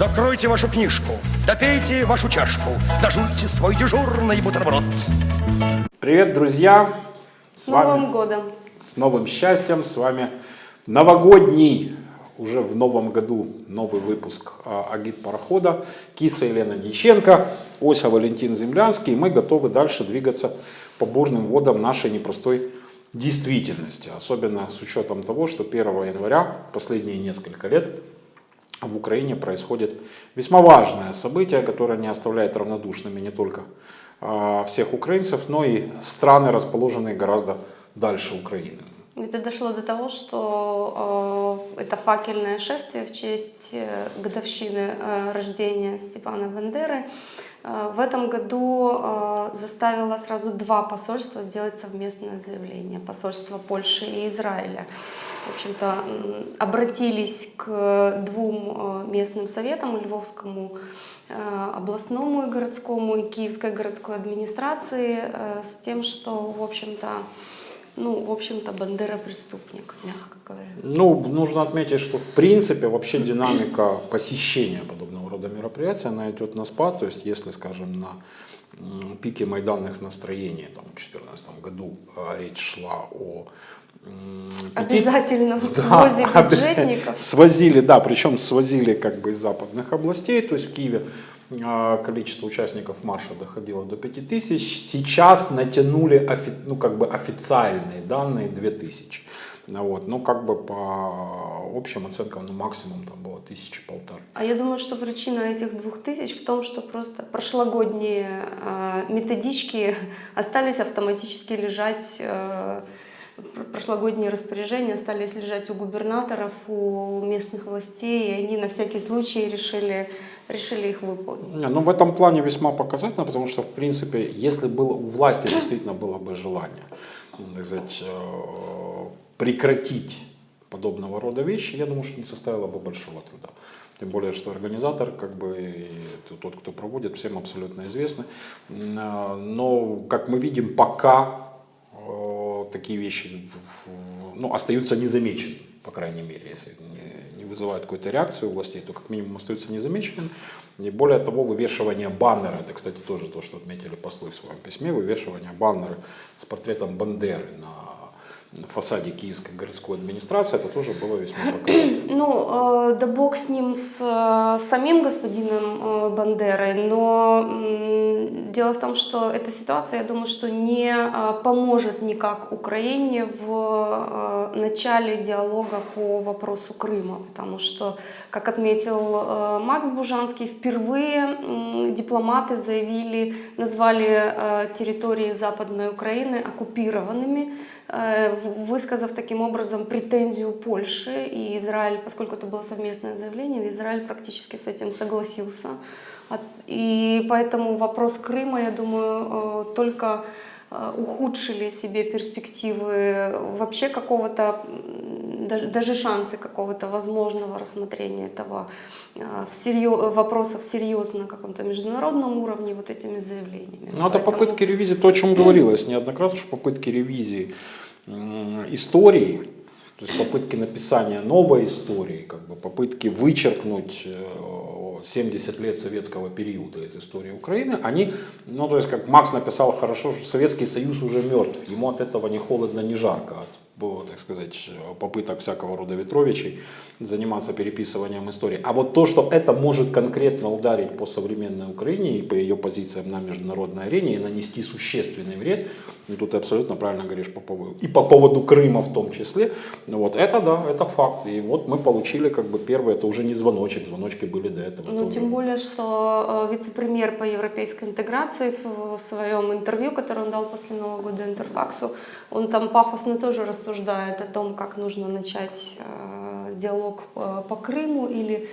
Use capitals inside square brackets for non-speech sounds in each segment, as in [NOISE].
Закройте вашу книжку, допейте вашу чашку, дожуйте свой дежурный бутерброд. Привет, друзья! С Новым годом! С новым счастьем! С вами новогодний, уже в новом году новый выпуск а, Агит Парохода. Киса Елена Дьяченко, Ося Валентин Землянский. И мы готовы дальше двигаться по бурным водам нашей непростой действительности. Особенно с учетом того, что 1 января, последние несколько лет, в Украине происходит весьма важное событие, которое не оставляет равнодушными не только а, всех украинцев, но и страны, расположенные гораздо дальше Украины. Это дошло до того, что э, это факельное шествие в честь э, годовщины э, рождения Степана Бандеры э, в этом году заставило сразу два посольства сделать совместное заявление. Посольство Польши и Израиля в общем-то, обратились к двум э, местным советам, Львовскому э, областному и городскому, и Киевской городской администрации, э, с тем, что, в общем-то, ну, в общем-то, Бандера преступник, мягко говоря. Ну, нужно отметить, что в принципе вообще динамика посещения подобного рода мероприятия, она идет на спад, то есть если, скажем, на пике майданных настроений там, в 2014 году речь шла о Обязательно свозе [LAUGHS] да, [LAUGHS] бюджетников. Свозили, да, причем свозили как бы из западных областей, то есть в Киеве а, количество участников марша доходило до 5000, сейчас натянули ну, как бы официальные данные 2000. Вот, ну, как бы по общим оценкам, ну, максимум там было тысячи полторы. А я думаю, что причина этих двух тысяч в том, что просто прошлогодние э, методички [LAUGHS] остались автоматически лежать э, прошлогодние распоряжения остались лежать у губернаторов, у местных властей, и они на всякий случай решили, решили их выполнить. Не, ну, в этом плане весьма показательно, потому что, в принципе, если было, у власти действительно было бы желание сказать, э, прекратить подобного рода вещи, я думаю, что не составило бы большого труда. Тем более, что организатор, как бы тот, кто проводит, всем абсолютно известны. Э, но, как мы видим, пока такие вещи ну, остаются незамеченными, по крайней мере, если не, вызывают какую-то реакцию у властей, то как минимум остаются незамеченными. И более того, вывешивание баннера, это, кстати, тоже то, что отметили послы в своем письме, вывешивание баннера с портретом Бандеры на фасаде Киевской городской администрации, это тоже было весьма [CLEARS THROAT] показательно. Ну, э, да бог с ним, с э, самим господином э, Бандерой, но э, дело в том, что эта ситуация, я думаю, что не э, поможет никак Украине в э, начале диалога по вопросу Крыма, потому что, как отметил э, Макс Бужанский, впервые э, дипломаты заявили, назвали э, территории Западной Украины оккупированными, высказав таким образом претензию Польши и Израиль, поскольку это было совместное заявление, Израиль практически с этим согласился. И поэтому вопрос Крыма, я думаю, э, только э, ухудшили себе перспективы вообще какого-то, даже, шансы какого-то возможного рассмотрения этого всерьез, вопроса всерьез на каком-то международном уровне вот этими заявлениями. Ну, это попытки ревизии, то, о чем говорилось неоднократно, что попытки ревизии истории, то есть попытки написания новой истории, как бы попытки вычеркнуть 70 э, лет советского периода из истории Украины, они, ну то есть как Макс написал хорошо, что Советский Союз уже мертв, ему от этого не холодно, не жарко, от так сказать, попыток всякого рода Ветровичей заниматься переписыванием истории. А вот то, что это может конкретно ударить по современной Украине и по ее позициям на международной арене и нанести существенный вред, и тут ты абсолютно правильно говоришь по поводу, и по поводу Крыма в том числе, вот это да, это факт. И вот мы получили как бы первый, это уже не звоночек, звоночки были до этого. Ну, тем более, что э, вице-премьер по европейской интеграции в, своем интервью, которое он дал после Нового года Интерфаксу, он там пафосно тоже рассуждает о том, как нужно начать э, диалог э, по Крыму или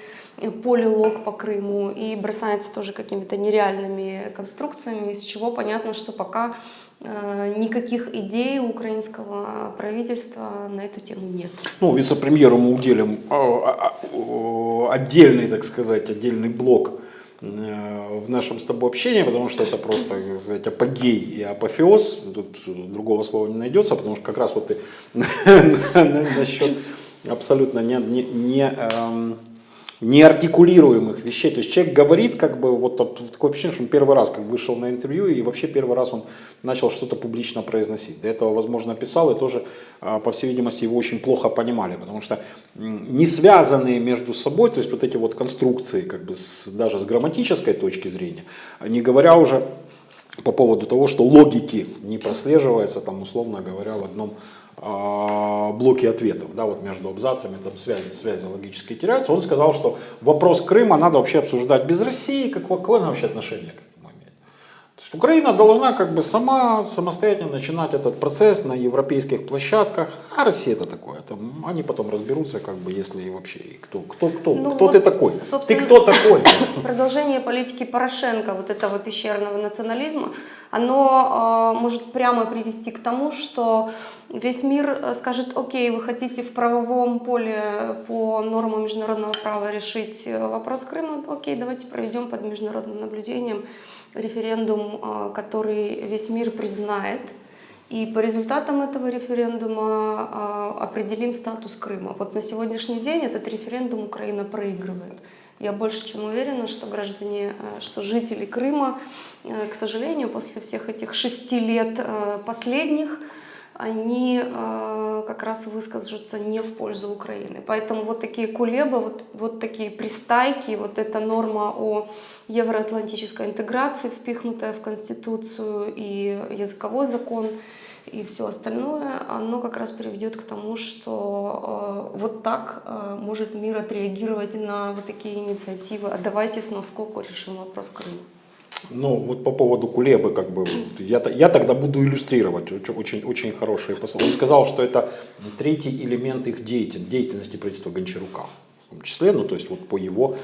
полилог по Крыму и бросается тоже какими-то нереальными конструкциями, из чего понятно, что пока э, никаких идей у украинского правительства на эту тему нет. Ну, вице-премьеру мы уделим а, а, а, отдельный, так сказать, отдельный блок Э, в нашем с тобой общении, потому что это просто сказать, апогей и апофеоз, тут другого слова не найдется, потому что как раз вот ты [LAUGHS] насчет абсолютно не, не, не, эм, неартикулируемых вещей. То есть человек говорит, как бы, вот такое впечатление, что он первый раз как вышел на интервью и вообще первый раз он начал что-то публично произносить. До этого, возможно, писал и тоже, а, по всей видимости, его очень плохо понимали, потому что не связанные между собой, то есть вот эти вот конструкции, как бы с, даже с грамматической точки зрения, не говоря уже по поводу того, что логики не прослеживается, там, условно говоря, в одном а, блоке ответов, да, вот между абзацами там связи, связи логически теряются, он сказал, что вопрос Крыма надо вообще обсуждать без России, как, какое вообще отношение к этому имеет. То есть Украина должна как бы сама самостоятельно начинать этот процесс на европейских площадках, а Россия это такое, там, они потом разберутся, как бы, если и вообще, и кто, кто, кто, Ну кто вот, ты такой, ты кто такой? [COUGHS] Продолжение политики Порошенко, вот этого пещерного национализма, оно э, может прямо привести к тому, что весь мир э, скажет, окей, вы хотите в правовом поле по нормам международного права решить э, вопрос Крыма, окей, давайте проведем под международным наблюдением референдум, э, который весь мир признает. И по результатам этого референдума определим статус Крыма. Вот на сегодняшний день этот референдум Украина проигрывает. Я больше чем уверена, что граждане, что жители Крыма, к сожалению, после всех этих шести лет последних, они э, как раз выскажутся не в пользу Украины. Поэтому вот такие кулебы, вот, вот такие пристайки, вот эта норма о евроатлантической интеграции, впихнутая в Конституцию и языковой закон, и все остальное, оно как раз приведет к тому, что э, вот так э, может мир отреагировать на вот такие инициативы. А давайте с наскоку решим вопрос Крыма. Ну, вот по поводу Кулебы, как бы, я, я тогда буду иллюстрировать очень, очень хорошие посылы. Он сказал, что это третий элемент их деятельности, деятельности правительства Гончарука. В том числе, ну, то есть вот по его,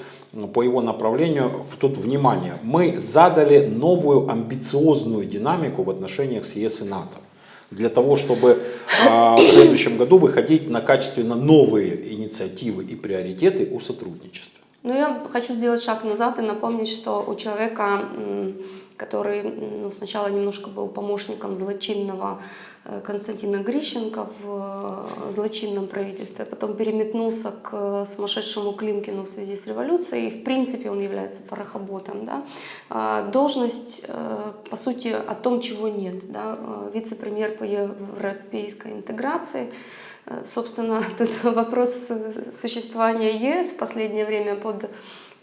по его направлению, тут внимание, мы задали новую амбициозную динамику в отношениях с ЕС и НАТО для того, чтобы а, в следующем году выходить на качественно новые инициативы и приоритеты о сотрудничестве. Ну, я хочу сделать шаг назад и напомнить, что у человека, который ну, сначала немножко был помощником злочинного э, Константина Грищенко в э, злочинном правительстве, потом переметнулся к сумасшедшему Климкину в связи с революцией, и в принципе он является порохоботом. Да? А, должность, э, по сути, о том, чего нет. Да? Вице-премьер по европейской интеграции – Э, собственно, [LAUGHS] тут вопрос существования ЕС в последнее время под,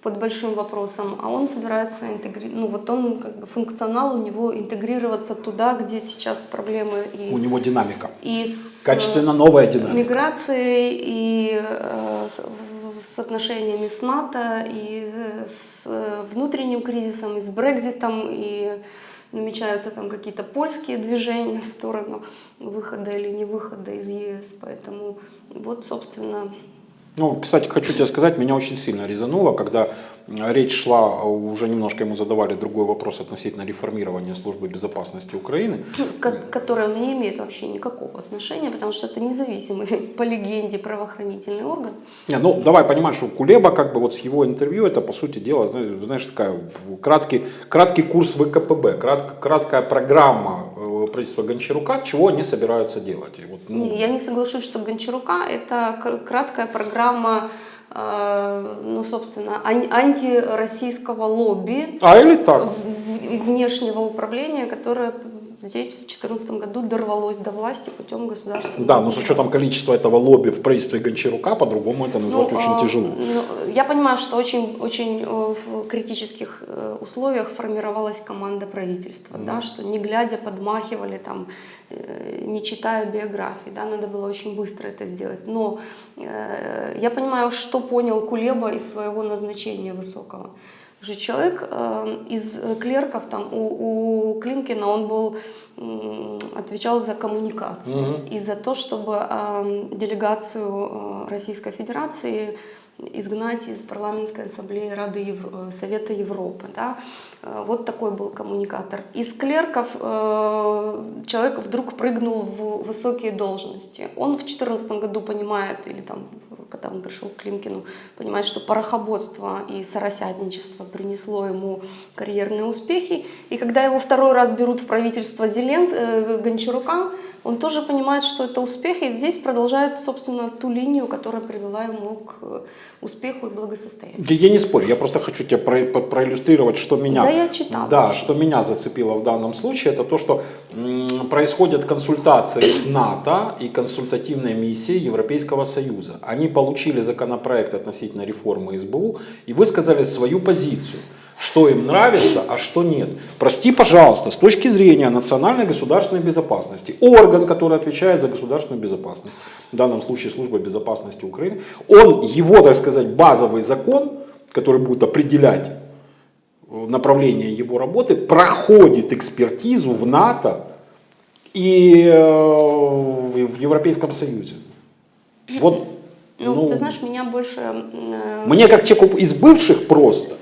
под большим вопросом, а он собирается интегрировать, ну вот он как бы функционал у него интегрироваться туда, где сейчас проблемы. И, у него динамика. И с Качественно новая динамика. Миграцией и э, с, с отношениями с НАТО, и с внутренним кризисом, и с Брекзитом, и намечаются там какие-то польские движения в сторону выхода или не выхода из ЕС. Поэтому вот, собственно, ну, кстати, хочу тебе сказать, меня очень сильно резануло, когда речь шла, уже немножко ему задавали другой вопрос относительно реформирования службы безопасности Украины. Которая не имеет вообще никакого отношения, потому что это независимый, [LAUGHS] по легенде, правоохранительный орган. Не, ну, давай понимать, что Кулеба, как бы вот с его интервью, это, по сути дела, знаешь, такая краткий, краткий курс ВКПБ, крат, краткая программа э, правительства Гончарука, чего они собираются делать. И вот, ну... Я не соглашусь, что Гончарука это краткая программа Э, ну, собственно, антироссийского лобби а, или так? внешнего управления, которое здесь в 2014 году дорвалось до власти путем государственного. Да, но с учетом количества этого лобби в правительстве Гончарука, по-другому это назвать ну, очень а, тяжело. Ну, я понимаю, что очень, очень э, в критических э, условиях формировалась команда правительства, mm. да, что не глядя подмахивали, там, э, не читая биографии, да, надо было очень быстро это сделать. Но э, я понимаю, что понял Кулеба из своего назначения высокого что человек э, из клерков, там, у, у Климкина он был, э, отвечал за коммуникации угу. и за то, чтобы э, делегацию э, Российской Федерации изгнать из парламентской ассамблеи Рады Евро... Э, Совета Европы. Да? Э, вот такой был коммуникатор. Из клерков э, человек вдруг прыгнул в высокие должности. Он в 2014 году понимает, или там, когда он пришел к Климкину, понимает, что порохоботство и соросятничество принесло ему карьерные успехи. И когда его второй раз берут в правительство Зеленс... Гончарука, Он тоже понимает, что это успех, и здесь продолжает, собственно, ту линию, которая привела ему к э, успеху и благосостоянию. Я, я не спорю, я просто хочу тебе про, про- проиллюстрировать, что меня, Да, я читала да, уже. что меня зацепило в данном случае, это то, что м, происходят консультации с НАТО и консультативной миссией Европейского Союза. Они получили законопроект относительно реформы СБУ и высказали свою позицию что им нравится, а что нет. Прости, пожалуйста, с точки зрения национальной государственной безопасности, орган, который отвечает за государственную безопасность, в данном случае служба безопасности Украины, он, его, так сказать, базовый закон, который будет определять э, направление его работы, проходит экспертизу в НАТО и э, в Европейском Союзе. Вот, Ну, ты знаешь, меня больше... э, мне как человеку из бывших просто.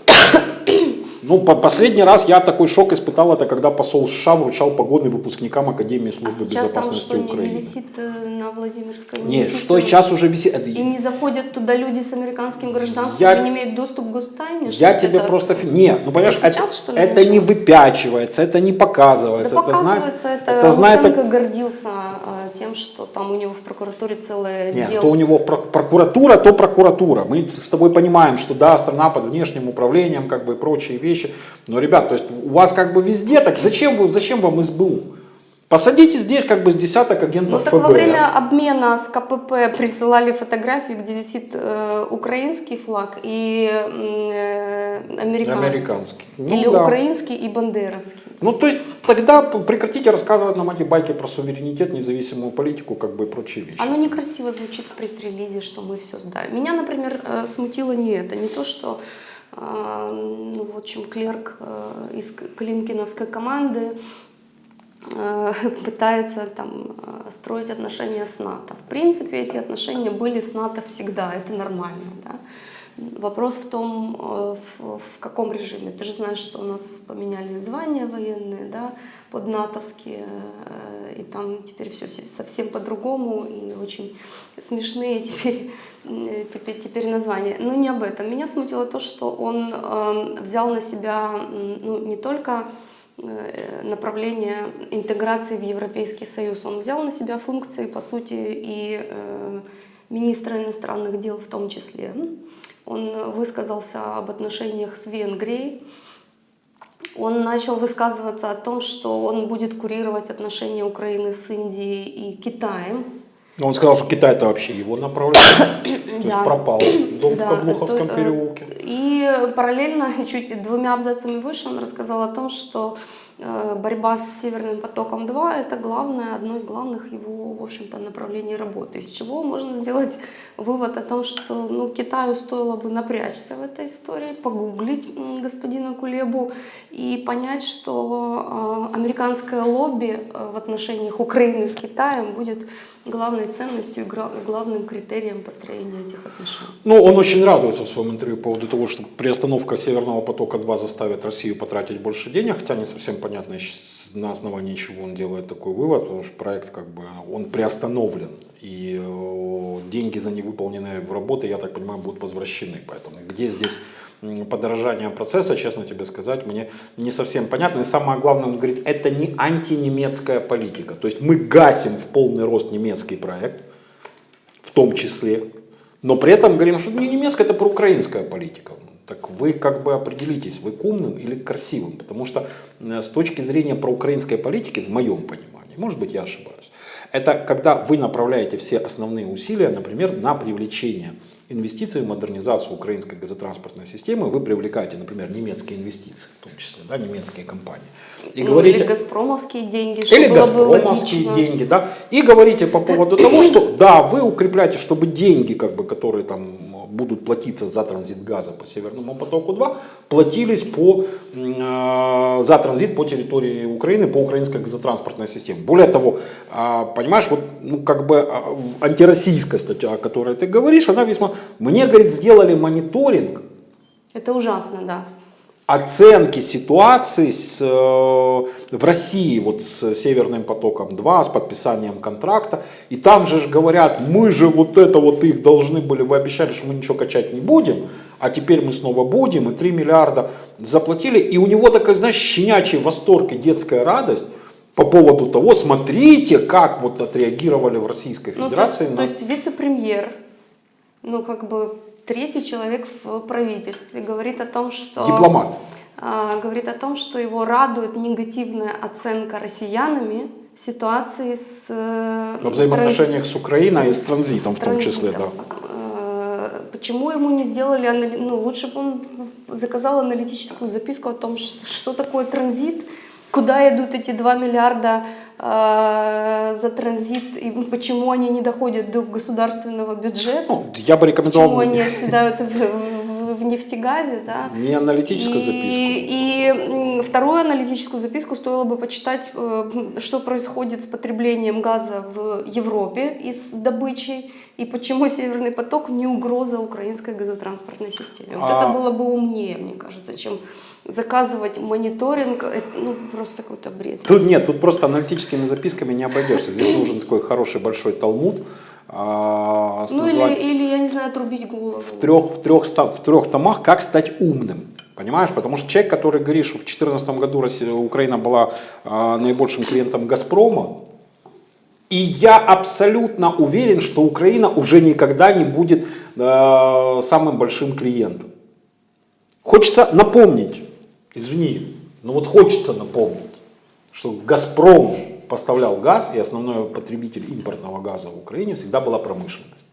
Ну, по- последний раз я такой шок испытал, это когда посол США вручал погоны выпускникам Академии А службы сейчас там безопасности что, не, не Украины. висит э, на Владимирской? не Нет, висит, что э, сейчас уже висит. это- И не заходят туда люди с американским гражданством Я- не имеют доступ к гостайне? Что Я это? тебе просто... фи- Нет, ну понимаешь, Это это, сейчас, ли, это не выпячивается, это не показывается. Да это показывается, это, это знает Луценко гордился э, тем, что там у него в прокуратуре целое Нет, дело. то у него прокуратура, то прокуратура. Мы с тобой понимаем, что да, страна под внешним управлением, как бы и прочие вещи. Но, ребят, то есть у вас как бы везде, так зачем, вы, зачем вам СБУ? Посадите здесь как бы с десяток Ну агентов так ФБР. во время обмена с КПП присылали фотографии, где висит э, украинский флаг и э, американский. Американский. Ну Или да. украинский и бандеровский. Ну, то есть тогда прекратите рассказывать нам эти байки про суверенитет, независимую политику, как бы и прочие вещи. Оно некрасиво звучит в пресс-релизе, что мы все сдали. Меня, например, э, смутило не это, не то, что ну, в общем, клерк э, из Климкиновской команды э, [LAUGHS] пытается там э, строить отношения с НАТО. В принципе, эти отношения были с НАТО всегда, это нормально. Да? Вопрос в том, в, в каком режиме. Ты же знаешь, что у нас поменяли звания военные, да, под натовские, э, и там теперь все совсем по-другому, и очень смешные [LAUGHS] теперь, э, теперь, теперь названия. Но не об этом. Меня смутило то, что он э, взял на себя ну, не только э, направление интеграции в Европейский Союз. Он взял на себя функции, по сути, и министра иностранных дел в том числе. Он высказался об отношениях с Венгрией. Он начал высказываться о том, что он будет курировать отношения Украины с Индией и Китаем. Он сказал, что Китай это вообще его направление. [COUGHS] То есть Да. пропал дом в Да, Каблуховском это, э, переулке. И параллельно, [LAUGHS] чуть двумя абзацами выше, он рассказал о том, что борьба с Северным потоком-2 это главное, одно из главных его, в общем-то, направлений работы. Из чего можно сделать вывод о том, что ну, Китаю стоило бы напрячься в этой истории, погуглить господина Кулебу и понять, что э, американское лобби э, в отношениях Украины с Китаем будет главной ценностью и главным критерием построения этих отношений. Ну, он очень радуется в своем интервью по поводу того, что приостановка Северного потока-2 заставит Россию потратить больше денег, хотя не совсем понятно, на основании чего он делает такой вывод, потому что проект как бы он приостановлен, и э, деньги за невыполненные работы, я так понимаю, будут возвращены. Поэтому где здесь м, подорожание процесса, честно тебе сказать, мне не совсем понятно. И самое главное, он говорит, это не антинемецкая политика. То есть мы гасим в полный рост немецкий проект, в том числе, но при этом говорим, что не немецкая, это проукраинская политика. Так вы как бы определитесь, вы к умным или к красивым. Потому что э, с точки зрения проукраинской политики, в моем понимании, может быть я ошибаюсь, это когда вы направляете все основные усилия, например, на привлечение инвестиций в модернизацию украинской газотранспортной системы, вы привлекаете, например, немецкие инвестиции, в том числе, да, немецкие компании. И Ну, или газпромовские деньги, чтобы или было бы газпромовские логично. деньги, да, и говорите по поводу того, что да, вы укрепляете, чтобы деньги, как бы, которые там будут платиться за транзит газа по Северному потоку 2, платились по, э, за транзит по территории Украины, по украинской газотранспортной системе. Более того, а, понимаешь, вот, ну, как бы а, антироссийская статья, о которой ты говоришь, она весьма... Мне, говорит, сделали мониторинг Это ужасно, да. Оценки ситуации с, э, в России вот с Северным потоком 2, с подписанием контракта. И там же говорят, мы же вот это вот их должны были, вы обещали, что мы ничего качать не будем, а теперь мы снова будем, и 3 миллиарда заплатили. И у него такой, знаешь, щенячий восторг и детская радость, по поводу того, смотрите, как вот отреагировали в Российской Ну, то, Федерации. есть, на- то есть вице-премьер, ну как бы третий человек в правительстве, говорит о том, что... Дипломат. а, говорит о том, что его радует негативная оценка россиянами ситуации с... э, Во взаимоотношениях с Украиной и с транзитом с в том числе, транзитом. Э, Почему ему не сделали, ну лучше бы он заказал аналитическую записку о том, что, что такое транзит, куда идут эти 2 миллиарда э, за транзит и почему они не доходят до государственного бюджета, Ну, я бы рекомендовал почему они [LAUGHS] оседают в, в- в нефтегазе, да. не аналитическую И, записку. и вторую аналитическую записку стоило бы почитать, э, что происходит с потреблением газа в Европе и с добычей, и почему Северный поток не угроза украинской газотранспортной системе. Вот А- это было бы умнее, мне кажется, чем заказывать мониторинг. Это, ну, просто какой-то бред. Тут нет, тут просто аналитическими записками не обойдешься. Здесь нужен такой хороший большой талмуд. а, Ну или, или, я не знаю, отрубить голову. в трех, в, трех, в трех томах «Как стать умным». Понимаешь? Потому что человек, который говорит, что в 2014 году Россия, Украина была а, наибольшим клиентом «Газпрома», и я абсолютно уверен, что Украина уже никогда не будет а, самым большим клиентом. Хочется напомнить, извини, но вот хочется напомнить, что «Газпром» поставлял газ, и основной потребитель импортного газа в Украине всегда была промышленность.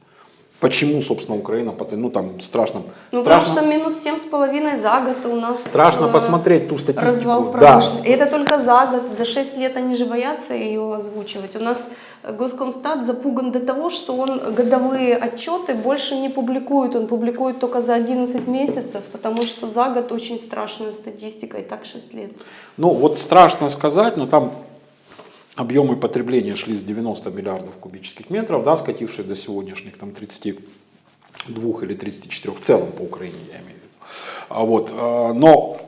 Почему, собственно, Украина, ну там страшно, Ну, потому страшно, что минус семь с половиной за год у нас... страшно э, посмотреть ту статистику. Развал да. И это только за год, за 6 лет они же боятся ее озвучивать. У нас Госкомстат запуган до того, что он годовые отчеты больше не публикует, он публикует только за 11 месяцев, потому что за год очень страшная статистика, и так 6 лет. Ну вот страшно сказать, но там объемы потребления шли с 90 миллиардов кубических метров, да, скатившись до сегодняшних там 32 или 34 в целом по Украине, я имею в виду. А вот, а, но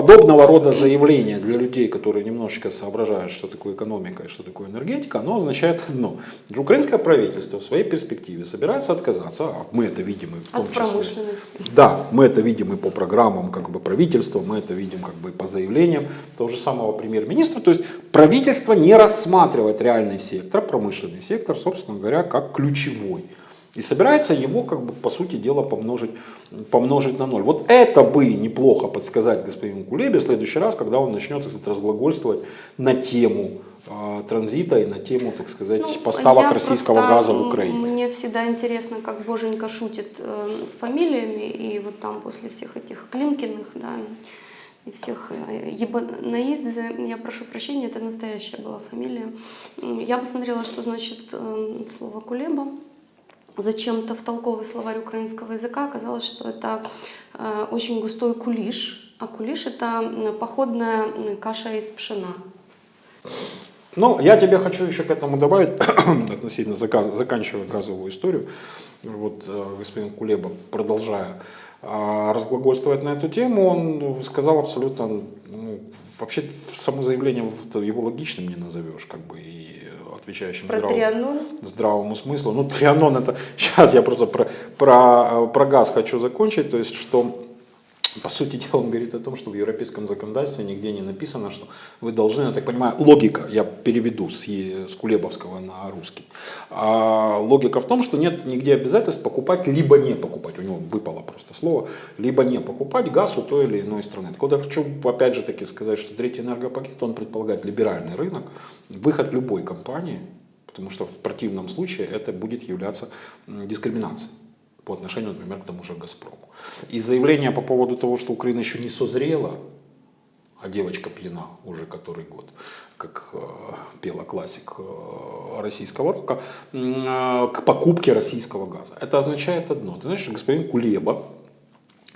подобного рода заявления для людей, которые немножечко соображают, что такое экономика и что такое энергетика, оно означает одно. Украинское правительство в своей перспективе собирается отказаться, а мы это видим и в том От числе. промышленности. Да, мы это видим и по программам как бы, правительства, мы это видим как бы, и по заявлениям того же самого премьер-министра. То есть правительство не рассматривает реальный сектор, промышленный сектор, собственно говоря, как ключевой. И собирается его, как бы, по сути дела, помножить, помножить на ноль. Вот это бы неплохо подсказать господину Кулебе в следующий раз, когда он начнет так сказать, разглагольствовать на тему э, транзита и на тему, так сказать, Ну, поставок российского просто, газа в м, Украине. Мне всегда интересно, как Боженька шутит э, с фамилиями, и вот там после всех этих Климкиных, да, и всех э, Ебанаидзе, я прошу прощения, это настоящая была фамилия. Я посмотрела, что значит э, слово «кулеба». Зачем-то в толковый словарь украинского языка оказалось, что это э, очень густой кулиш, а кулиш это походная каша из пшена. Ну, я тебе хочу еще к этому добавить, [COUGHS] относительно заканчивая газовую историю. Вот э, господин Кулеба, продолжая э, разглагольствовать на эту тему, он сказал абсолютно, ну, вообще само заявление его логичным не назовешь, как бы, и отвечающим Про здравому- трианон. здравому смыслу. Ну, трианон это... [LAUGHS] Сейчас я просто про, про, про газ хочу закончить. То есть, что, по сути дела, он говорит о том, что в европейском законодательстве нигде не написано, что вы должны, я так понимаю, логика, я переведу с, с Кулебовского на русский. А логика в том, что нет нигде обязательств покупать, либо не покупать. У него выпало просто слово. Либо не покупать газ у той или иной страны. Так вот, я хочу опять же таки сказать, что третий энергопакет, он предполагает либеральный рынок, выход любой компании Потому что в противном случае это будет являться дискриминацией по отношению, например, к тому же «Газпрому». И заявление по поводу того, что Украина еще не созрела, а девочка пьяна уже который год, как э, пела классик э, российского рока, э, к покупке российского газа. Это означает одно. Ты знаешь, что господин Кулеба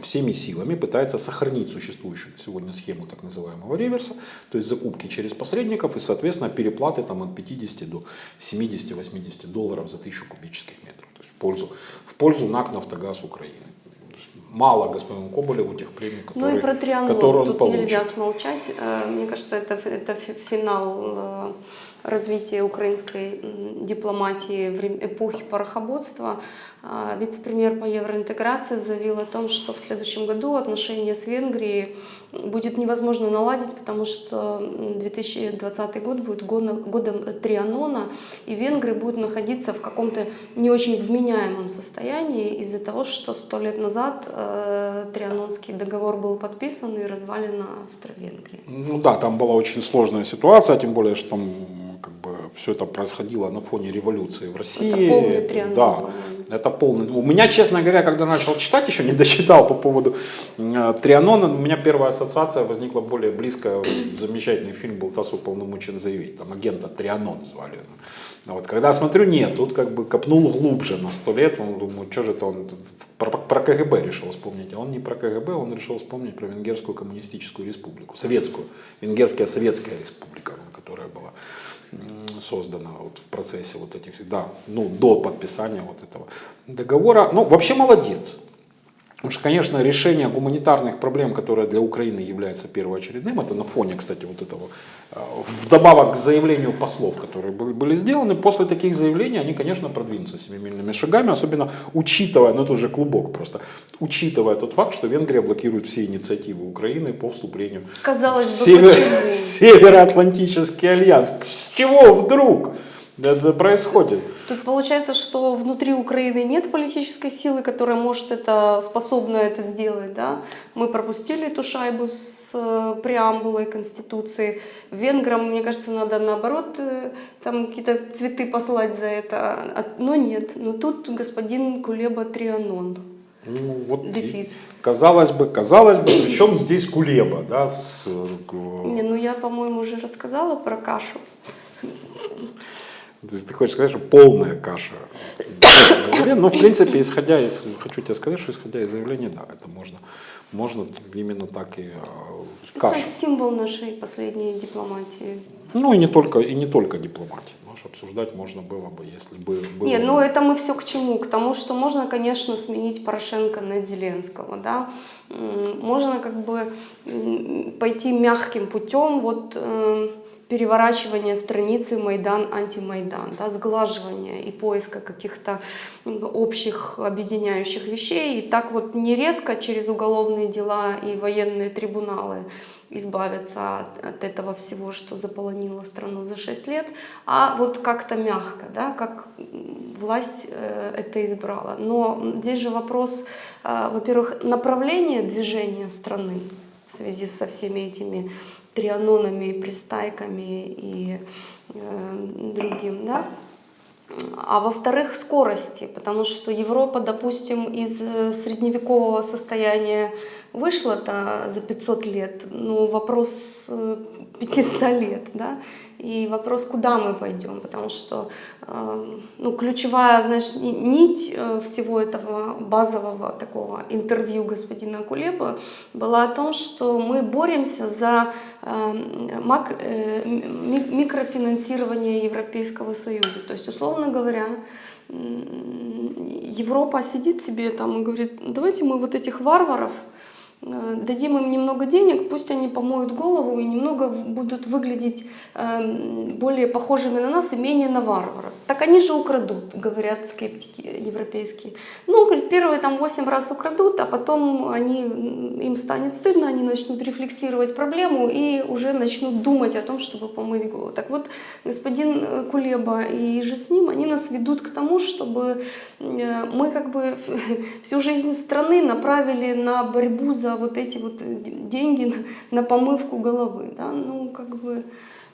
всеми силами пытается сохранить существующую сегодня схему так называемого реверса, то есть закупки через посредников и, соответственно, переплаты там, от 50 до 70-80 долларов за тысячу кубических метров, есть в пользу, в пользу НАК «Нафтогаз Украины». мало господину Коболеву тех премий, которые, Ну и про Трианон которые он тут получит. нельзя смолчать. Э, Мне кажется, это, это фи- финал э, развития украинской дипломатии в эпохи порохоботства. А, Вице-премьер по евроинтеграции заявил о том, что в следующем году отношения с Венгрией будет невозможно наладить, потому что м, 2020 год будет годом, Трианона, и венгры будут находиться в каком-то не очень вменяемом состоянии из-за того, что сто лет назад э, Трианонский договор был подписан и развалена Австро-Венгрия. Ну да, там была очень сложная ситуация, тем более, что там как бы все это происходило на фоне революции в России. Это полный Трианон. Да, это полный. У меня, честно говоря, когда начал читать, еще не дочитал по поводу э, Трианона, у меня первая ассоциация возникла более близкая. Замечательный фильм был «ТАСС уполномочен заявить». Там агента Трианон звали. Вот, когда смотрю, нет, тут как бы копнул глубже на сто лет, он думаю, что же это он про, про КГБ решил вспомнить, а он не про КГБ, он решил вспомнить про Венгерскую коммунистическую республику, советскую, Венгерская советская республика, которая была создана вот в процессе вот этих, да, ну, до подписания вот этого договора. Ну, вообще молодец. Потому что, конечно, решение гуманитарных проблем, которое для Украины является первоочередным, это на фоне, кстати, вот этого, э, вдобавок к заявлению послов, которые были, сделаны, после таких заявлений они, конечно, продвинутся семимильными шагами, особенно учитывая, ну это уже клубок просто, учитывая тот факт, что Венгрия блокирует все инициативы Украины по вступлению Казалось в бы, Север- в [LAUGHS] Североатлантический альянс. С чего вдруг это происходит? Тут получается, что внутри Украины нет политической силы, которая может это, способна это сделать. Да? Мы пропустили эту шайбу с э, преамбулой Конституции. Венграм, мне кажется, надо наоборот э, там какие-то цветы послать за это. А- Но нет. Но тут господин Кулеба Трианон. Ну, вот Дефис. Казалось бы, казалось бы, причем здесь Кулеба, да, с, э, Не, ну я, по-моему, уже рассказала про кашу. То есть ты хочешь сказать, что полная каша. Но в принципе, исходя из, хочу тебе сказать, что исходя из заявления, да, это можно, можно именно так и э, каша. Это символ нашей последней дипломатии. Ну и не только, и не только дипломатии. Может, обсуждать можно было бы, если бы было. Не, бы- ну это мы все к чему? К тому, что можно, конечно, сменить Порошенко на Зеленского, да, можно как бы пойти мягким путем, вот переворачивания страницы Майдан-антимайдан, да, сглаживания и поиска каких-то общих объединяющих вещей, и так вот не резко через уголовные дела и военные трибуналы избавиться от, от этого всего, что заполонило страну за 6 лет, а вот как-то мягко, да, как власть э, это избрала. Но здесь же вопрос, э, во-первых, направления движения страны в связи со всеми этими трианонами, пристайками и э, другим, да, а во-вторых, скорости, потому что Европа, допустим, из э, средневекового состояния вышла-то за 500 лет, ну вопрос э, 500 лет, да, и вопрос, куда мы пойдем, потому что э, ну, ключевая, знаешь, ни- нить э, всего этого базового такого интервью господина Кулеба была о том, что мы боремся за э, мак- э, ми- микрофинансирование Европейского Союза. То есть, условно говоря, Европа сидит себе там и говорит, давайте мы вот этих варваров э, дадим им немного денег, пусть они помоют голову и немного будут выглядеть эм, более похожими на нас и менее на варваров. Так они же украдут, говорят скептики европейские. Ну, говорит, первые там 8 раз украдут, а потом они, им станет стыдно, они начнут рефлексировать проблему и уже начнут думать о том, чтобы помыть голову. Так вот, господин э, Кулеба и же с ним, они нас ведут к тому, чтобы э, мы как бы [LAUGHS] всю жизнь страны направили на борьбу за вот эти вот э, деньги на, помывку головы. Да? Ну, как бы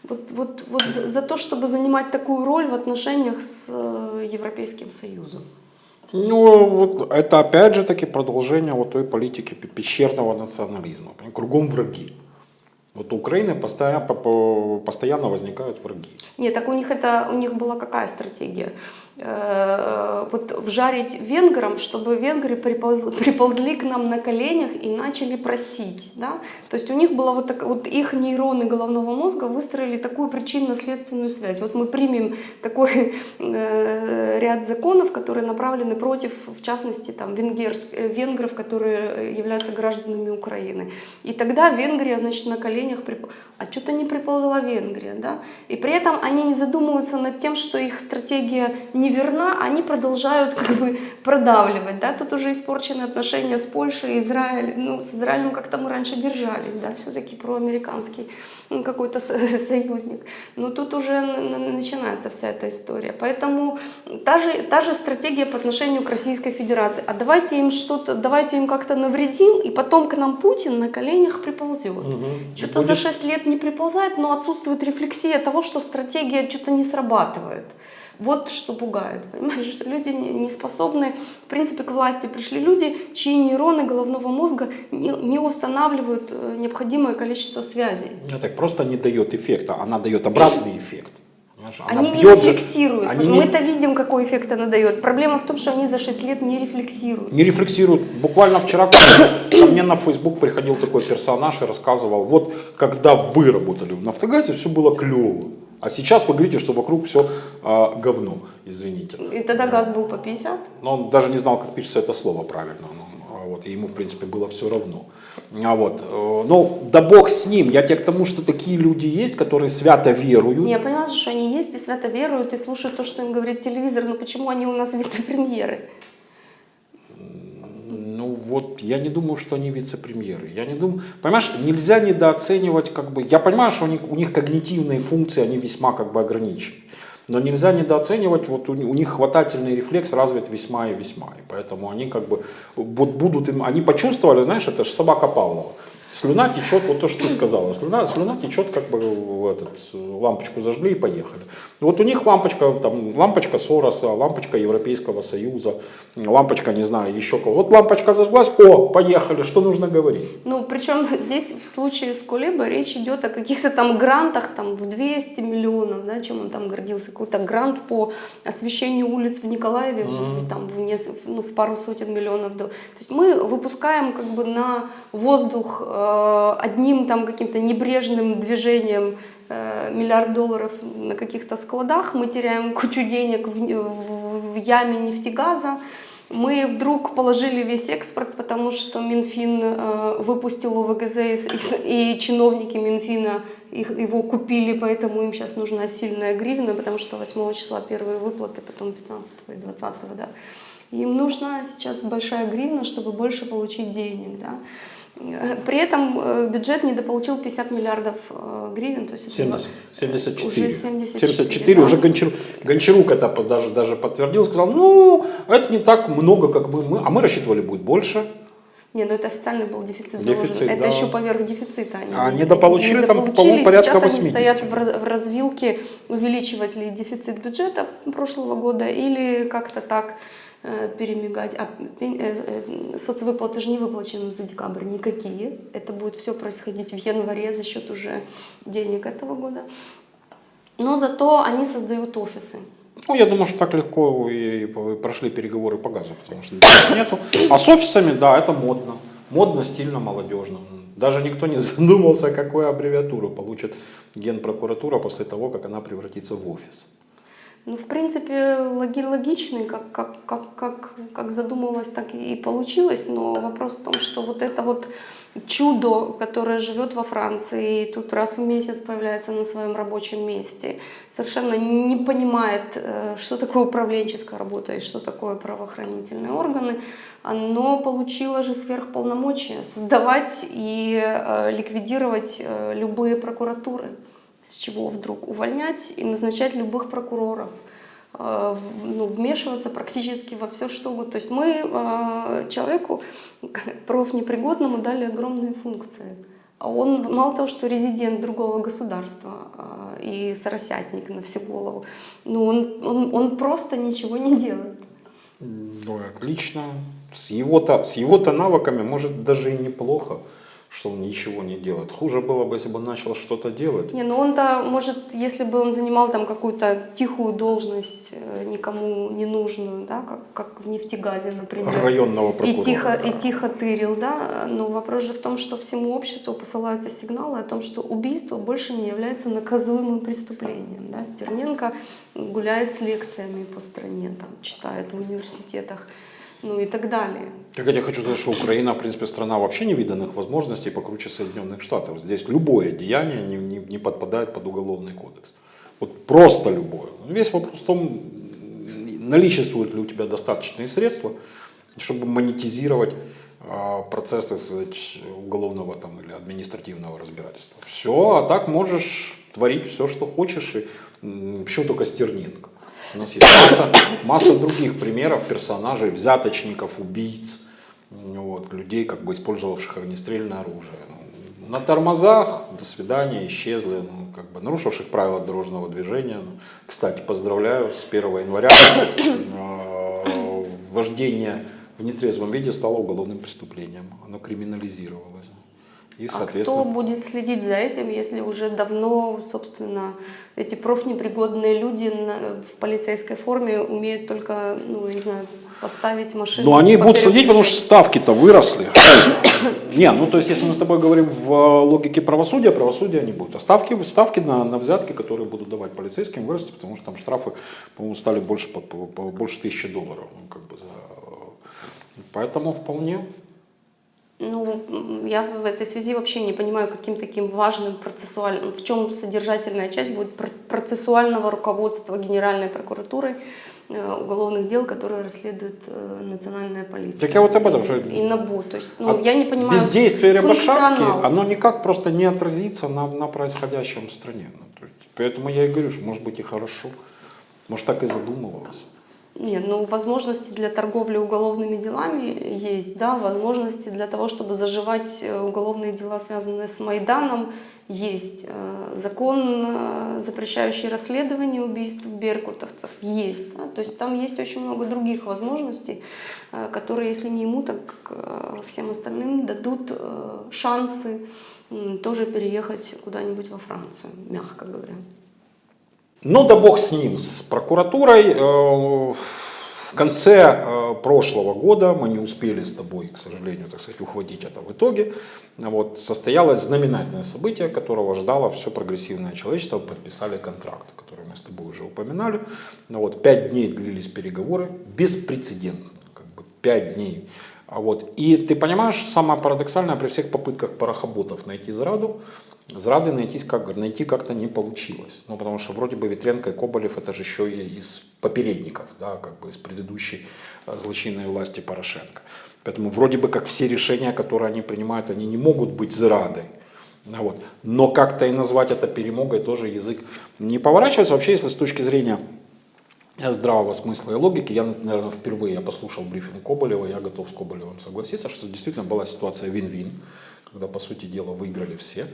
вот, вот, вот за, то, чтобы занимать такую роль в отношениях с э, Европейским Союзом. Ну, вот это опять же таки продолжение вот той политики пе- пещерного национализма. Кругом враги. Вот у Украины постоянно, возникают враги. Нет, так у них это у них была какая стратегия? э, вот вжарить венграм, чтобы венгры приполз- приползли к нам на коленях и начали просить. Да? То есть у них была вот, так, вот их нейроны головного мозга выстроили такую причинно-следственную связь. Вот мы примем такой э, ряд законов, которые направлены против, в частности, там, венгерс, э, венгров, которые являются гражданами Украины. И тогда Венгрия, значит, на коленях, прип- а что-то не приползла Венгрия, да? И при этом они не задумываются над тем, что их стратегия неверна, они продолжают как бы продавливать, да? Тут уже испорчены отношения с Польшей, Израилем, ну, с Израилем как-то мы раньше держались, да, все-таки проамериканский ну, какой-то со- [LAUGHS] союзник. Но тут уже начинается вся эта история. Поэтому та же, та же стратегия по отношению к Российской Федерации. А давайте им что-то, давайте им как-то навредим, и потом к нам Путин на коленях приползет. Что-то за 6 лет не приползает, но отсутствует рефлексия того, что стратегия что-то не срабатывает. Вот что пугает, понимаешь, что люди не не способны, в принципе, к власти пришли люди, чьи нейроны головного мозга не, не устанавливают э, необходимое количество связей. Ну, так просто не дает эффекта, она дает обратный эффект. Она Они не же- рефлексируют. они не- Мы-то видим, какой эффект она дает. Проблема в том, что они за 6 лет не рефлексируют. не рефлексируют. Буквально вчера ко мне, на Facebook приходил такой персонаж и рассказывал, вот когда вы работали в Нафтогазе, все было клево. А сейчас вы говорите, что вокруг все говно, извините. И тогда газ был по 50. Но он даже не знал, как пишется это слово правильно. А вот, и ему, в принципе, было все равно. А вот, э, ну, да бог с ним. Я тебе к тому, что такие люди есть, которые свято веруют. Не, Я понимаю, что они есть и свято веруют, и слушают то, что им говорит телевизор, но почему они у нас [LAUGHS] вице-премьеры? Ну вот, я не думаю, что они вице-премьеры. Я не думаю, понимаешь, нельзя недооценивать, как бы, я понимаю, что у них, у них когнитивные функции, они весьма как бы ограничены. Но нельзя недооценивать, вот у, них хватательный рефлекс развит весьма и весьма. И поэтому они как бы, вот будут им, они почувствовали, знаешь, это же собака Павлова. Слюна течет, вот то, что ты сказала, слюна, слюна течет, как бы в этот, лампочку зажгли и поехали. Вот у них лампочка, там, лампочка Сороса, лампочка Европейского Союза, лампочка, не знаю, еще кого. Вот лампочка зажглась, о, поехали, что нужно говорить? Ну, причем [LAUGHS] здесь в случае с Кулебой речь идет о каких-то там грантах там, в 200 миллионов, да, чем он там гордился, какой-то грант по освещению улиц в Николаеве в- в, там, в, нес- ну, в пару сотен миллионов. То есть мы выпускаем как бы на воздух э, одним там каким-то небрежным движением э, миллиард долларов на каких-то складах, мы теряем кучу денег в, в- в яме нефтегаза, мы вдруг положили весь экспорт, потому что Минфин э, выпустил ОВГЗ и, и чиновники Минфина их, его купили, поэтому им сейчас нужна сильная гривна, потому что 8 числа первые выплаты, потом 15 и 20, да. Им нужна сейчас большая гривна, чтобы больше получить денег, да. При этом э, бюджет недополучил 50 миллиардов э, гривен, то есть это 70, 74. Уже 74, 74, да. уже Гончар, Гончарук это даже, даже подтвердил, сказал, ну, это не так много, как бы мы, а мы рассчитывали будет больше. Не, ну это официальный был дефицит, Дефицит, заложен. Это да. еще поверх дефицита. Они А не- недополучили там, недополучили. по-моему, порядка Сейчас 80. они стоят в, раз- в развилке, увеличивать ли дефицит бюджета прошлого года или как-то так перемигать. А э, э, соцвыплаты же не выплачены за декабрь никакие. Это будет все происходить в январе за счет уже денег этого года. Но зато они создают офисы. Ну, я думаю, что так легко и, прошли переговоры по газу, потому что нету. А с офисами, да, это модно. Модно, стильно, молодежно. Даже никто не [LAUGHS] задумался, какую аббревиатуру получит генпрокуратура после того, как она превратится в офис. Ну, в принципе, логи логичный, как, как, как, как, как задумывалось, так и получилось. Но вопрос в том, что вот это вот чудо, которое живет во Франции, и тут раз в месяц появляется на своем рабочем месте, совершенно не понимает, э, что такое управленческая работа и что такое правоохранительные органы, оно получило же сверхполномочия создавать и э, ликвидировать э, любые прокуратуры с чего вдруг увольнять и назначать любых прокуроров, э, ну, вмешиваться практически во все, что угодно. То есть мы э, человеку, [LAUGHS] профнепригодному, дали огромные функции. А он мало того, что резидент другого государства э, и соросятник на всю голову, но он, он, он просто ничего не делает. Ну, отлично. С его-то, с его-то навыками, может, даже и неплохо. Что он ничего не делает. Хуже было бы, если бы он начал что-то делать. Не, ну он-то, может, если бы он занимал там какую-то тихую должность, э, никому не нужную, да, как, как в нефтегазе, например. Районного И прокурора. тихо, да. и тихо тырил, да. Но вопрос же в том, что всему обществу посылаются сигналы о том, что убийство больше не является наказуемым преступлением. Да. Стерненко гуляет с лекциями по стране, там, читает в университетах, ну и так далее. Так я хочу сказать, что Украина, в принципе, страна вообще невиданных возможностей покруче Соединенных Штатов. Здесь любое деяние не, не- не подпадает под уголовный кодекс. Вот просто любое. Весь вопрос в том, наличествуют ли у тебя достаточные средства, чтобы монетизировать а, процесс, так сказать, уголовного там, или административного разбирательства. Все, а так можешь творить все, что хочешь. И, почему только Стерненко? У нас есть масса, масса других примеров персонажей, взяточников, убийц, вот, людей, как бы использовавших огнестрельное оружие. Ну, На тормозах, до свидания, исчезли, ну, как бы нарушивших правила дорожного движения. Ну, кстати, поздравляю, с 1 января э, вождение в нетрезвом виде стало уголовным преступлением. Оно криминализировалось. И, А кто будет следить за этим, если уже давно, собственно, эти профнепригодные люди в полицейской форме умеют только, ну, не знаю, поставить машину. Ну, они будут следить, потому что ставки-то выросли. [COUGHS] Не, ну то есть, если мы с тобой говорим в э, логике правосудия, правосудия не будет. А ставки, ставки на, на взятки, которые будут давать полицейским, выросли, потому что там штрафы, по-моему, стали больше, по, по- по- больше тысячи долларов. ну, как бы за... Поэтому вполне. Ну, я в этой связи вообще не понимаю, каким таким важным процессуальным, в чем содержательная часть будет пр- процессуального руководства Генеральной прокуратурой э, уголовных дел, которые расследует э, национальная полиция. Так я вот об этом, что И НАБУ. То есть, ну, от я не понимаю бездействие Рябошапки, оно никак просто не отразится на, на происходящем в стране. Ну, то есть, поэтому я и говорю, что может быть и хорошо. Может так и задумывалось. Нет, ну возможности для торговли уголовными делами есть, да, возможности для того, чтобы заживать э, уголовные дела, связанные с Майданом, есть. Э, Закон, э, запрещающий расследование убийств беркутовцев, есть. да. То есть там есть очень много других возможностей, которые, если не ему, так всем остальным дадут шансы тоже переехать куда-нибудь во Францию, мягко говоря. Ну да бог с ним, с прокуратурой. Э, В конце э, прошлого года мы не успели с тобой, к сожалению, так сказать, ухватить это в итоге. Вот, состоялось знаменательное событие, которого ждало все прогрессивное человечество. Подписали контракт, который мы с тобой уже упоминали. Ну Вот, пять дней длились переговоры, беспрецедентно, как бы пять дней. А Вот. И ты понимаешь, самое парадоксальное при всех попытках парохоботов найти зраду, Зрады найти, как, найти как-то не получилось. Ну, потому что вроде бы Ветренко и Коболев это же еще и из попередников, да, как бы из предыдущей э, злочинной власти Порошенко. Поэтому вроде бы как все решения, которые они принимают, они не могут быть зрадой. А Вот. Но как-то и назвать это перемогой тоже язык не поворачивается. Вообще, если с точки зрения здравого смысла и логики, я, наверное, впервые я послушал брифинг Коболева, я готов с Коболевым согласиться, что действительно была ситуация вин-вин, когда, по сути дела, выиграли все.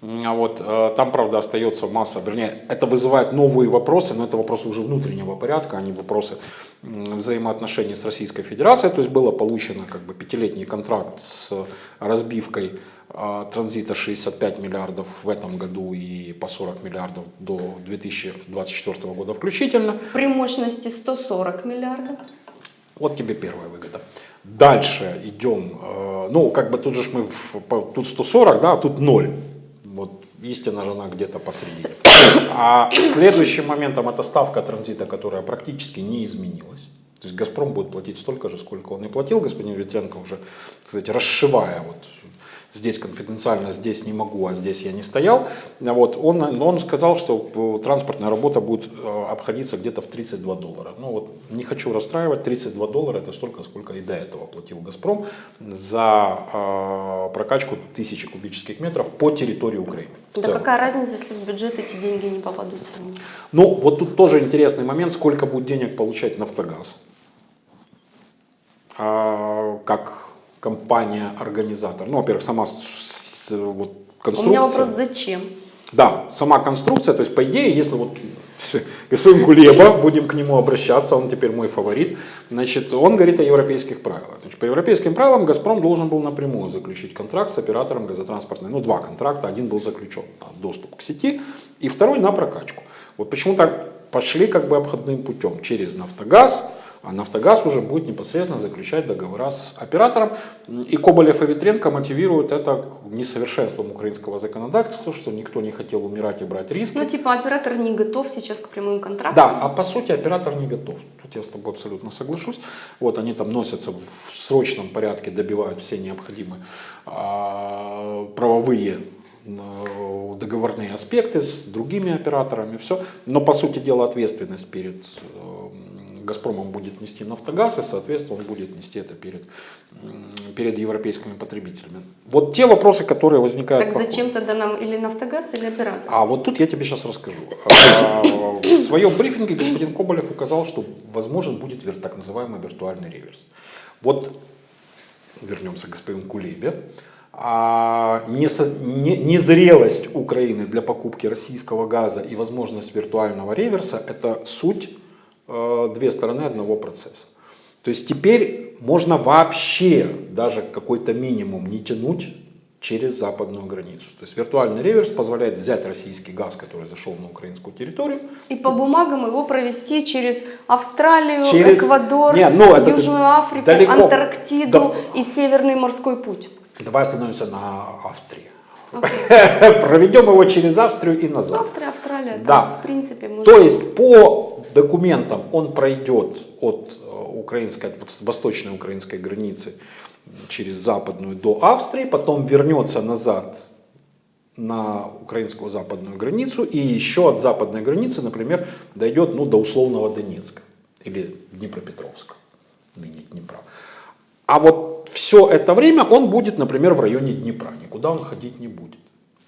А вот э, там, правда, остается масса, вернее, это вызывает новые вопросы, но это вопросы уже внутреннего порядка, а не вопросы взаимоотношений с Российской Федерацией. То есть было получено как бы пятилетний контракт с разбивкой транзита 65 миллиардов в этом году и по 40 миллиардов до 2024 года включительно. При мощности 140 миллиардов. Вот тебе первая выгода. Дальше идем, э, ну как бы тут же мы, в- тут 140, да, а тут 0. Вот истина же она где-то посередине. А следующим моментом это ставка транзита, которая практически не изменилась. То есть Газпром будет платить столько же, сколько он и платил. Господин Ветренко уже, сказать, расшивая вот здесь конфиденциально, здесь не могу, а здесь я не стоял. Вот, он, но он сказал, что э, транспортная работа будет э, обходиться где-то в 32 доллара. Ну вот не хочу расстраивать, 32 доллара это столько, сколько и до этого платил Газпром за э, прокачку тысячи кубических метров по территории Украины. Да какая разница, если в бюджет эти деньги не попадут сами? Ну, вот тут тоже интересный момент, сколько будет денег получать Нафтогаз. А, как компания-организатор. Ну, во-первых, сама с- вот, У конструкция. меня вопрос, зачем? Да, сама конструкция, то есть по идее, если вот [LAUGHS] господин Кулеба, будем к нему обращаться, он теперь мой фаворит, значит, он говорит о европейских правилах. Значит, по европейским правилам «Газпром» должен был напрямую заключить контракт с оператором газотранспортной, ну два контракта, один был заключен на доступ к сети, и второй на прокачку. Вот почему так пошли как бы обходным путем через «Нафтогаз», а «Нафтогаз» уже будет непосредственно заключать договора с оператором. И Коболев и Ветренко мотивируют это несовершенством украинского законодательства, что никто не хотел умирать и брать риски. Ну, типа, оператор не готов сейчас к прямым контрактам. Да, а по сути оператор не готов. Тут я с тобой абсолютно соглашусь. Вот они там носятся в срочном порядке, добивают все необходимые а, правовые э, договорные аспекты с другими операторами, все. Но по сути дела ответственность перед э, Газпромом будет нести Нафтогаз, и соответственно он будет нести это перед, перед европейскими потребителями. Вот те вопросы, которые возникают. Так зачем тогда нам или Нафтогаз, или оператор? А вот тут я тебе сейчас расскажу. [LAUGHS] А, В своем брифинге господин Коболев указал, что возможен будет так называемый виртуальный реверс. Вот вернемся к господину Кулебе. А незрелость Украины для покупки российского газа и возможность виртуального реверса – это суть две стороны одного процесса. То есть теперь можно вообще даже какой-то минимум не тянуть через западную границу. То есть виртуальный реверс позволяет взять российский газ, который зашел на украинскую территорию, И по бумагам его провести через Австралию, Через- Эквадор, Не, ну, это Южную Африку, далеко. Антарктиду Да. и Северный морской путь. Давай остановимся на Австрии. Окей. [LAUGHS] Проведем его через Австрию и назад. Австрия, Австралия, Да. да, в принципе, можно. То есть по документам он пройдет от э, украинской, от восточной украинской границы через западную до Австрии, потом вернется назад на украинскую западную границу и еще от западной границы, например, дойдет ну, до условного Донецка или Днепропетровска, ныне Днепра. А вот все это время он будет, например, в районе Днепра, никуда он ходить не будет.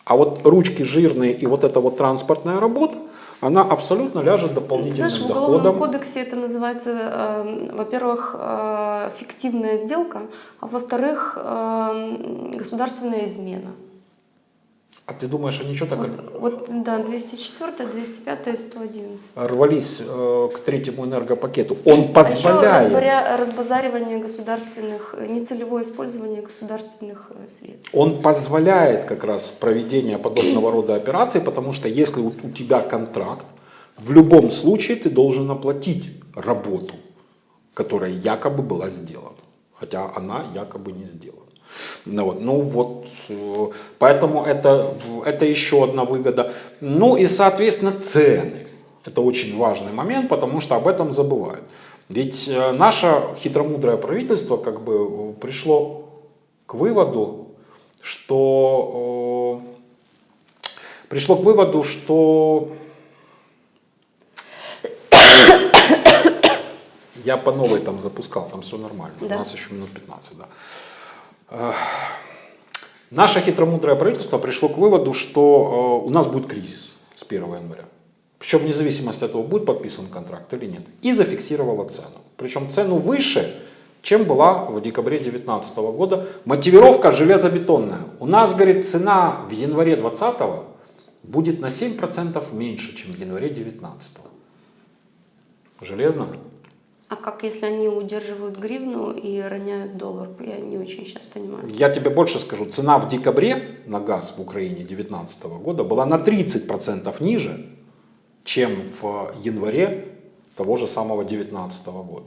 А вот ручки жирные и вот эта вот транспортная работа, она абсолютно ляжет дополнительным знаешь, в Уголовном доходом. кодексе это называется, э, во-первых, э, фиктивная сделка, а во-вторых, э, государственная измена. А ты думаешь, они что так Вот, вот, да, 204, 205 и 111. рвались э, к третьему энергопакету? Он А позволяет. разбаря- разбазаривание государственных, э, нецелевое использование государственных э, средств. Он позволяет как раз проведение подобного [CLEARS THROAT] рода операций, потому что если у, у тебя контракт, в любом случае ты должен оплатить работу, которая якобы была сделана, хотя она якобы не сделана. Ну вот, ну вот, э, поэтому это, это еще одна выгода. Ну и, соответственно, цены. Это очень важный момент, потому что об этом забывают. Ведь э, наше хитромудрое правительство как бы э, пришло к выводу, что пришло к выводу, что [COUGHS] я по новой там запускал, там все нормально. Да. У нас еще минут 15, да. Э, Наше хитромудрое правительство пришло к выводу, что э, у нас будет кризис с 1 января. Причем вне зависимости от того, будет подписан контракт или нет. И зафиксировала цену. Причем цену выше, чем была в декабре 2019 года. Мотивировка железобетонная. У нас, говорит, цена в январе 2020 будет на 7% меньше, чем в январе 2019. Железно? А как если они удерживают гривну и роняют доллар? Я не очень сейчас понимаю. Я тебе больше скажу, цена в декабре на газ в Украине 2019 года была на 30% ниже, чем в январе того же самого 2019 года.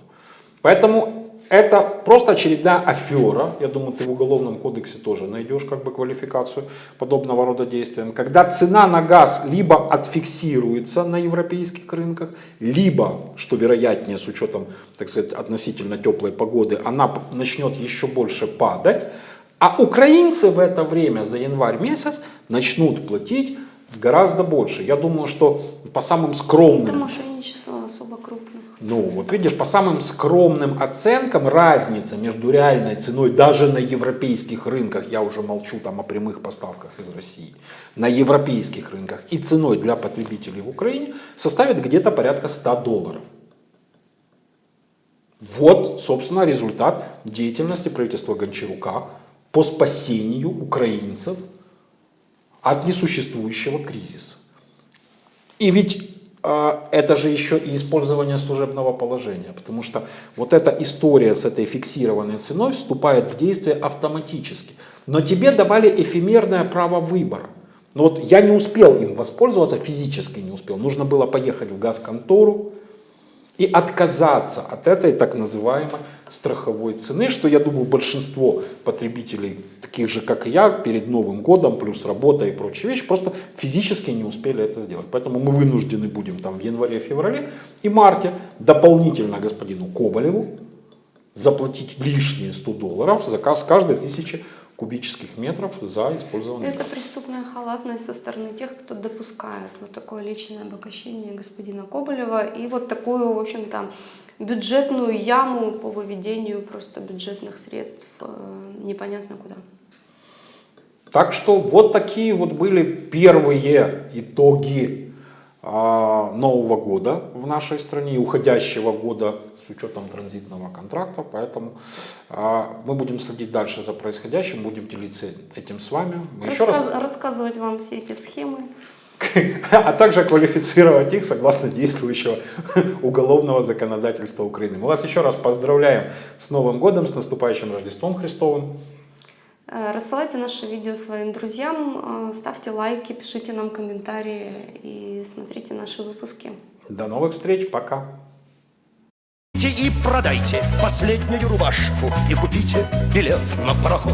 Поэтому это просто очередная афера. Я думаю, ты в Уголовном кодексе тоже найдешь как бы квалификацию подобного рода действиям. Когда цена на газ либо отфиксируется на европейских рынках, либо, что вероятнее с учетом, так сказать, относительно теплой погоды, она начнет еще больше падать, а украинцы в это время за январь месяц начнут платить гораздо больше. Я думаю, что по самым Это скромным мошенничество особо крупных. Ну, вот видишь, по самым скромным оценкам разница между реальной ценой даже на европейских рынках, я уже молчу там о прямых поставках из России, на европейских рынках и ценой для потребителей в Украине составит где-то порядка 100 долларов. Вот, собственно, результат деятельности правительства Гончарука по спасению украинцев от несуществующего кризиса. И ведь это же еще и использование служебного положения, потому что вот эта история с этой фиксированной ценой вступает в действие автоматически. Но тебе давали эфемерное право выбора. Но вот я не успел им воспользоваться, физически не успел. Нужно было поехать в газконтору и отказаться от этой так называемой страховой цены, что я думаю большинство потребителей, таких же как и я, перед Новым годом, плюс работа и прочие вещи, просто физически не успели это сделать. Поэтому мы вынуждены будем там в январе, феврале и марте дополнительно господину Коболеву заплатить лишние 100 долларов за ка- с каждой тысячи кубических метров за использование Это преступная халатность со стороны тех, кто допускает вот такое личное обогащение господина Коболева и вот такую, в общем-то, бюджетную яму по выведению просто бюджетных средств э, непонятно куда. Так что вот такие вот были первые итоги а, Нового года в нашей стране и уходящего года с учетом транзитного контракта. Поэтому а, мы будем следить дальше за происходящим, будем делиться этим с вами. Мы еще раз, Рассказ- Рассказывать вам все эти схемы. [LAUGHS] а также квалифицировать их согласно действующего [LAUGHS] уголовного законодательства Украины. Мы вас еще раз поздравляем с Новым годом, с наступающим Рождеством Христовым. Э, Рассылайте наше видео своим друзьям, э, ставьте лайки, пишите нам комментарии и смотрите наши выпуски. До новых встреч, пока. Идите и продайте последнюю рубашку и купите билет на пароход.